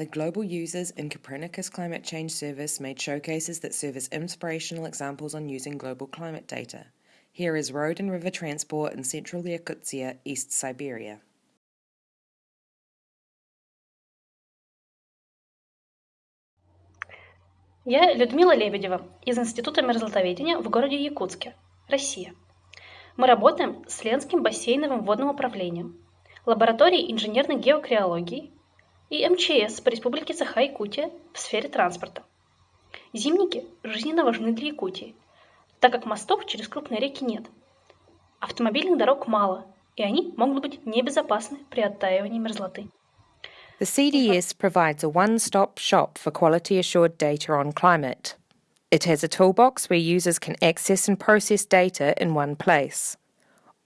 The Global Users in Copernicus Climate Change Service made showcases that serve as inspirational examples on using global climate data. Here is road and river transport in central Yakutia, East Siberia. Я Людмила Лебедева из Института мерзлотоведения в городе Якутске, Россия. Мы работаем с Ленским бассейновым водным управлением, лабораторией инженерной геокриологии и МЧС по Республике Саха-Якутия в сфере транспорта. Зимники жизненно важны для Якутии, так как мостов через крупные реки нет. Автомобильных дорог мало, и они могут быть небезопасны при оттаивании мерзлоты. The CDS provides a one-stop shop for quality assured data on climate. It has a toolbox where users can access and process data in one place.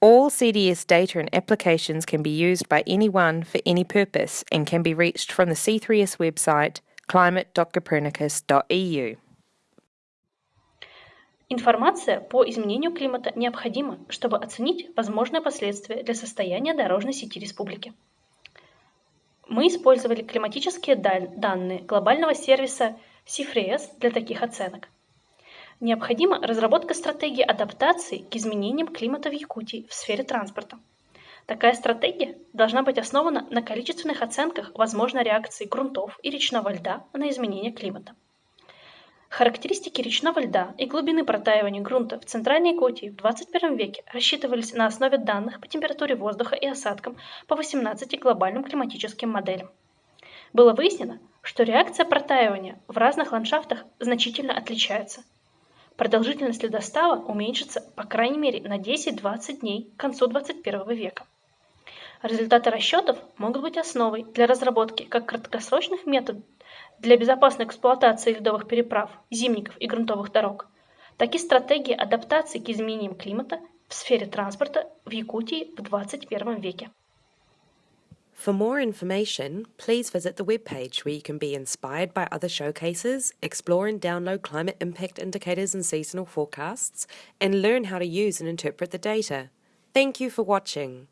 All CDS data and applications can be used by anyone for any purpose and can be reached from the C3S website climate.copernicus.eu. Информация по изменению климата необходима, чтобы оценить возможные последствия для состояния дорожной сети республики. Мы использовали климатические данные глобального сервиса CIFRES для таких оценок. Необходима разработка стратегии адаптации к изменениям климата в Якутии в сфере транспорта. Такая стратегия должна быть основана на количественных оценках возможной реакции грунтов и речного льда на изменение климата. Характеристики речного льда и глубины протаивания грунта в Центральной Якутии в 21 веке рассчитывались на основе данных по температуре воздуха и осадкам по 18 глобальным климатическим моделям. Было выяснено, что реакция протаивания в разных ландшафтах значительно отличается – продолжительность ледостава уменьшится по крайней мере на 10-20 дней к концу 21 века. Результаты расчетов могут быть основой для разработки как краткосрочных методов для безопасной эксплуатации ледовых переправ, зимников и грунтовых дорог, так и стратегии адаптации к изменениям климата в сфере транспорта в Якутии в 21 веке. For more information, please visit the webpage where you can be inspired by other showcases, explore and download climate impact indicators and seasonal forecasts, and learn how to use and interpret the data. Thank you for watching.